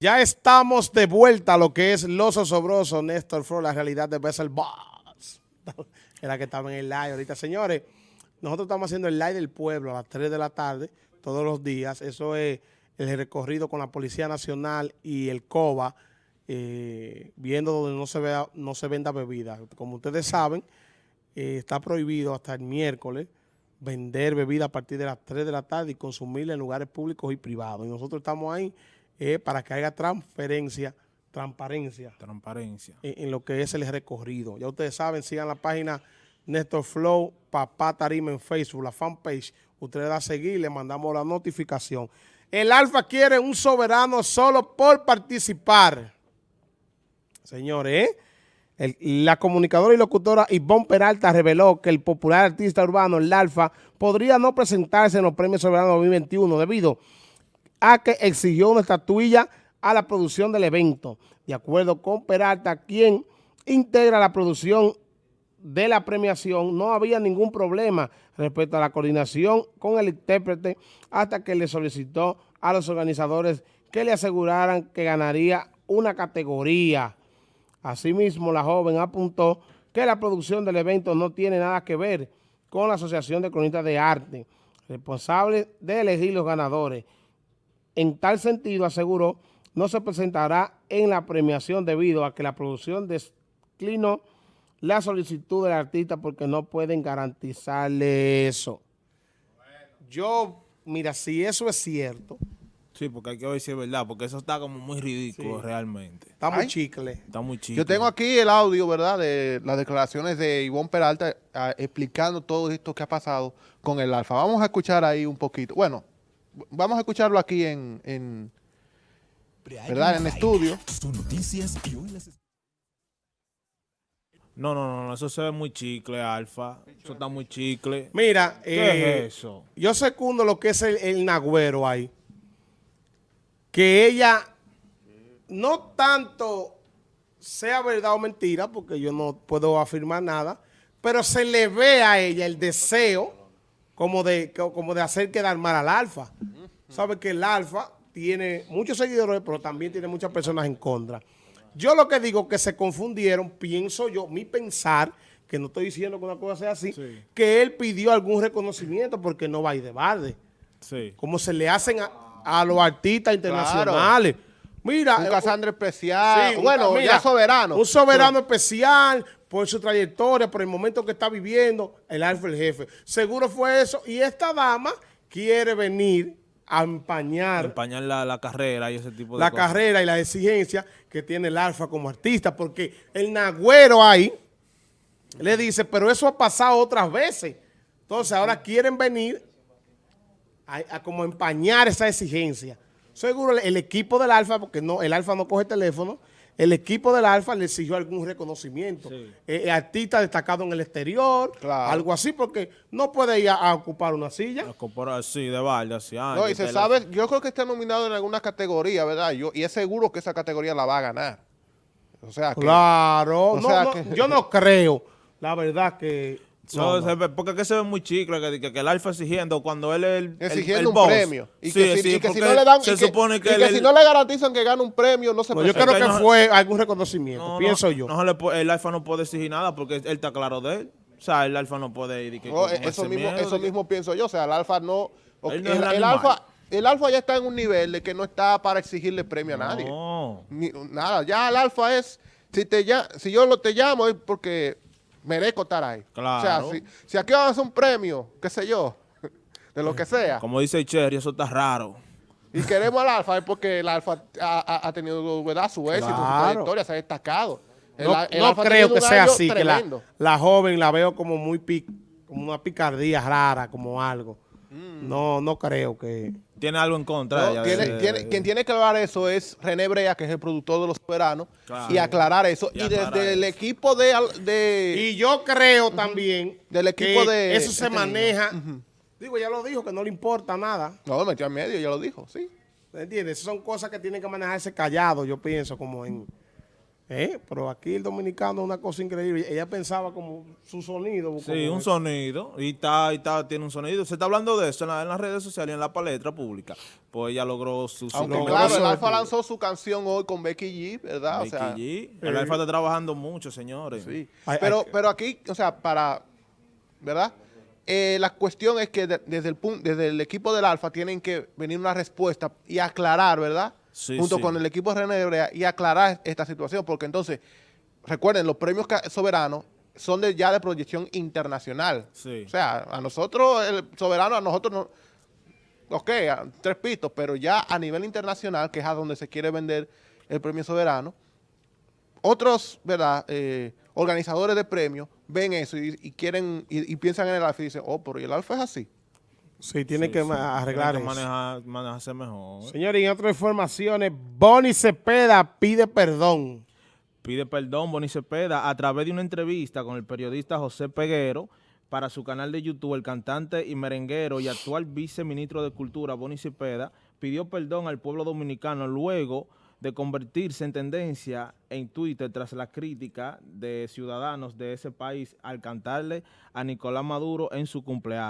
Ya estamos de vuelta a lo que es Los Osobrosos, Néstor Fro, la realidad de Bessel Boss. Era que estaba en el live ahorita. Señores, nosotros estamos haciendo el live del pueblo a las 3 de la tarde, todos los días. Eso es el recorrido con la Policía Nacional y el COBA, eh, viendo donde no se, vea, no se venda bebida. Como ustedes saben, eh, está prohibido hasta el miércoles vender bebida a partir de las 3 de la tarde y consumirla en lugares públicos y privados. Y nosotros estamos ahí eh, para que haya transferencia, transparencia. Transparencia. En, en, lo que es el recorrido. Ya ustedes saben, sigan la página Néstor Flow, Papá Tarima en Facebook, la fanpage. Ustedes da a seguir, le mandamos la notificación. El Alfa quiere un soberano solo por participar. Señores, ¿eh? La comunicadora y locutora Ivonne Peralta reveló que el popular artista urbano, el Alfa, podría no presentarse en los premios soberanos 2021 debido a que exigió una estatuilla a la producción del evento. De acuerdo con Peralta, quien integra la producción de la premiación, no había ningún problema respecto a la coordinación con el intérprete hasta que le solicitó a los organizadores que le aseguraran que ganaría una categoría. Asimismo, la joven apuntó que la producción del evento no tiene nada que ver con la Asociación de Cronistas de Arte, responsable de elegir los ganadores. En tal sentido, aseguró, no se presentará en la premiación debido a que la producción declinó la solicitud del artista porque no pueden garantizarle eso. Yo, mira, si eso es cierto... Sí, porque hay que ver si es verdad, porque eso está como muy ridículo sí. realmente. Está muy Ay, chicle. Está muy chicle. Yo tengo aquí el audio, ¿verdad?, de las declaraciones de Ivonne Peralta a, explicando todo esto que ha pasado con el Alfa. Vamos a escuchar ahí un poquito. Bueno, vamos a escucharlo aquí en, en ¿verdad?, en estudio. Son noticias y hoy las... No, no, no, eso se ve muy chicle, Alfa. Eso está muy chicle. Mira, ¿qué eh, es eso? Yo secundo lo que es el, el nagüero ahí. Que ella no tanto sea verdad o mentira, porque yo no puedo afirmar nada, pero se le ve a ella el deseo como de, como de hacer quedar mal al Alfa. Sabe que el Alfa tiene muchos seguidores, pero también tiene muchas personas en contra. Yo lo que digo que se confundieron, pienso yo, mi pensar, que no estoy diciendo que una cosa sea así, sí. que él pidió algún reconocimiento porque no va a ir de balde. Sí. Como se le hacen a, a los artistas internacionales. Claro. Mira. Un Casandra especial. Sí, bueno, mira, ya soberano. Un soberano sí. especial por su trayectoria, por el momento que está viviendo, el alfa el jefe. Seguro fue eso. Y esta dama quiere venir a empañar, empañar la, la, carrera y ese tipo de la cosas. carrera y la exigencia que tiene el Alfa como artista, porque el Nagüero ahí le dice, pero eso ha pasado otras veces. Entonces ahora quieren venir a, a como empañar esa exigencia. Seguro el, el equipo del Alfa, porque no el Alfa no coge teléfono, el equipo del Alfa le exigió algún reconocimiento. Sí. Eh, artista destacado en el exterior, claro. algo así, porque no puede ir a, a ocupar una silla. A ocupar así, de balde, así. Ah, no, y se sabe, la... yo creo que está nominado en alguna categoría, ¿verdad? Yo, y es seguro que esa categoría la va a ganar. O sea que, Claro, o no, sea no, que, yo no creo, la verdad que... No, no. Porque que se ve muy chicle que, que, que, el Alfa exigiendo cuando él es el, exigiendo el, el un boss. premio. Y sí, que, si, sí, y que si no le dan se y que, supone que, y él, que si no le garantizan que gane un premio no se no, yo creo que, no, fue algún reconocimiento no, pienso yo. no, no, el Alfa no puede exigir nada porque él está claro de él. O sea el Alfa no puede ir y no, eso mismo miedo, eso mismo pienso yo. O sea el Alfa no el Alfa el Alfa ya está en un nivel de que no está para exigirle premio a nadie. Ni, nada ya el Alfa es si te ya si yo lo te llamo es porque merezco estar ahí. Claro. O sea, si, si aquí van a hacer un premio, qué sé yo, de lo que sea. Como dice Cherry, eso está raro. Y queremos al Alfa porque el Alfa ha, ha tenido ¿verdad? su éxito, claro. su trayectoria, se ha destacado. El, no, el no creo que sea así, tremendo. que la, la, joven la veo como muy pic, como una picardía rara, como algo. Mm. No, no creo que... Tiene algo en contra no, tiene, Quien tiene que hablar eso es René Brea, que es el productor de Los Soberanos, claro. y aclarar eso. Y, y aclarar desde eso. el equipo de, de, Y yo creo uh -huh. también del equipo que de eso se este maneja... Uh -huh. Digo, ya lo dijo, que no le importa nada. No, metió en medio, ya lo dijo, sí. ¿Me entiendes? Esas son cosas que tienen que manejarse callado, yo pienso, como en... Eh, Pero aquí el dominicano es una cosa increíble. Ella pensaba como su sonido. Sí, un sonido. Y está, y está, tiene un sonido. Se está hablando de eso en, la- en las redes sociales y en la palestra pública. Pues ella logró su, Aunque claro, el Alfa lanzó su canción hoy con Becky G, ¿verdad? O Becky sea, G. El Alfa está trabajando mucho, señores. sí. Pero, pero aquí, o sea, para, ¿verdad? Eh, la cuestión es que de- desde, el desde el equipo del Alfa tienen que venir una respuesta y aclarar, ¿verdad? Sí, Junto sí. con el equipo de René Hebrea y aclarar esta situación, porque entonces, recuerden, los premios soberanos son de, ya de proyección internacional. Sí. O sea, a nosotros, el soberano, a nosotros no, ok, tres pitos, pero ya a nivel internacional, que es a donde se quiere vender el premio soberano, otros, ¿verdad?, Eh, organizadores de premios ven eso y, y quieren, y, y piensan en el alfa y dicen, oh, pero ¿y el alfa es así? Sí, tiene Sí, que sí. arreglar Tiene que manejar, manejarse mejor. Señores, y en otras informaciones, Bonnie Cepeda pide perdón. Pide perdón Bonnie Cepeda a través de una entrevista con el periodista José Peguero para su canal de YouTube. El cantante y merenguero y actual viceministro de Cultura, Bonnie Cepeda, pidió perdón al pueblo dominicano luego de convertirse en tendencia en Twitter tras la crítica de ciudadanos de ese país al cantarle a Nicolás Maduro en su cumpleaños.